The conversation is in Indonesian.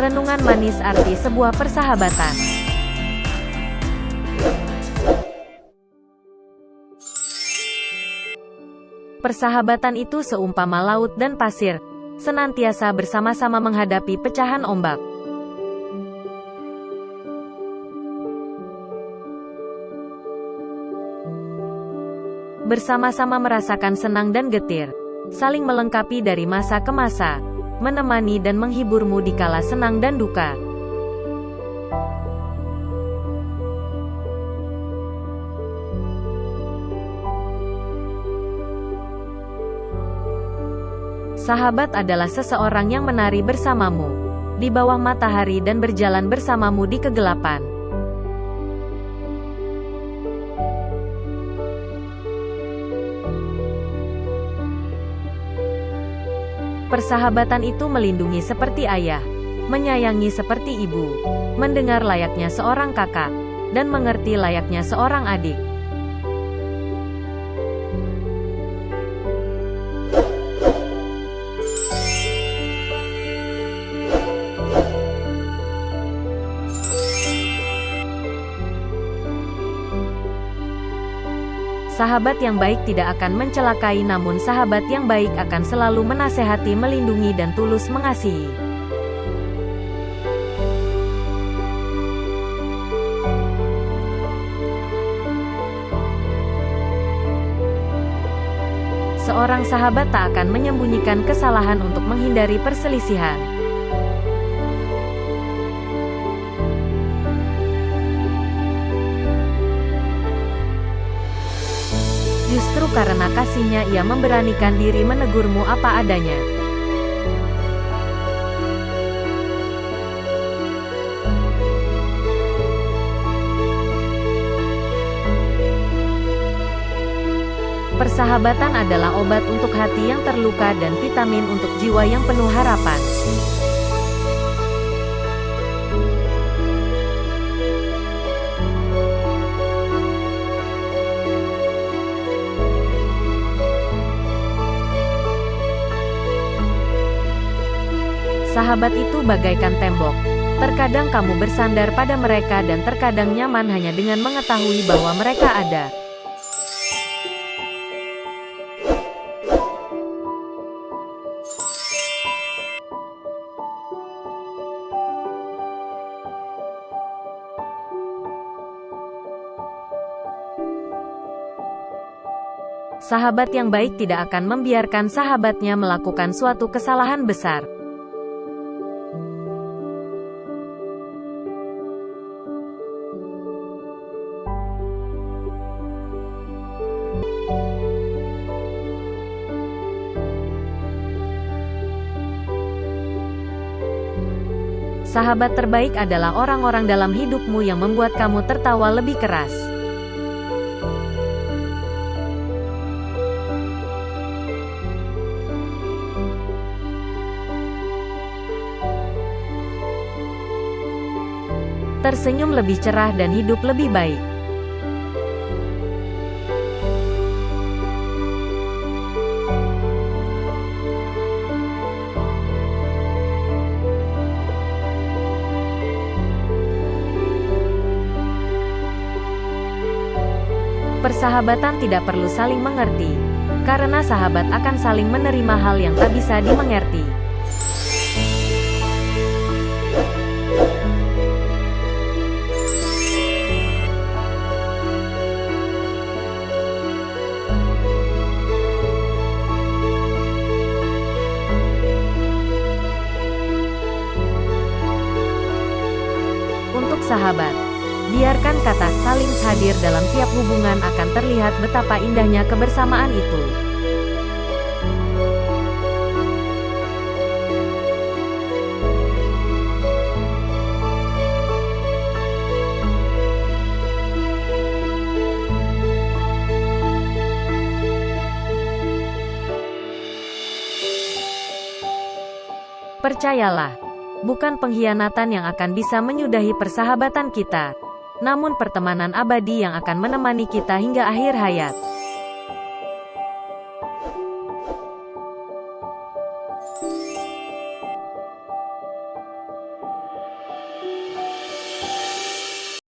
Renungan manis arti sebuah persahabatan. Persahabatan itu seumpama laut dan pasir, senantiasa bersama-sama menghadapi pecahan ombak. Bersama-sama merasakan senang dan getir, saling melengkapi dari masa ke masa, menemani dan menghiburmu di kala senang dan duka. Sahabat adalah seseorang yang menari bersamamu di bawah matahari dan berjalan bersamamu di kegelapan. Persahabatan itu melindungi seperti ayah, menyayangi seperti ibu, mendengar layaknya seorang kakak, dan mengerti layaknya seorang adik. Sahabat yang baik tidak akan mencelakai namun sahabat yang baik akan selalu menasehati melindungi dan tulus mengasihi. Seorang sahabat tak akan menyembunyikan kesalahan untuk menghindari perselisihan. Justru karena kasihnya ia memberanikan diri menegurmu apa adanya. Persahabatan adalah obat untuk hati yang terluka dan vitamin untuk jiwa yang penuh harapan. Sahabat itu bagaikan tembok. Terkadang kamu bersandar pada mereka dan terkadang nyaman hanya dengan mengetahui bahwa mereka ada. Sahabat yang baik tidak akan membiarkan sahabatnya melakukan suatu kesalahan besar. Sahabat terbaik adalah orang-orang dalam hidupmu yang membuat kamu tertawa lebih keras. Tersenyum lebih cerah dan hidup lebih baik. Persahabatan tidak perlu saling mengerti, karena sahabat akan saling menerima hal yang tak bisa dimengerti. Untuk sahabat, Biarkan kata saling hadir dalam tiap hubungan akan terlihat betapa indahnya kebersamaan itu. Percayalah, bukan pengkhianatan yang akan bisa menyudahi persahabatan kita namun pertemanan abadi yang akan menemani kita hingga akhir hayat.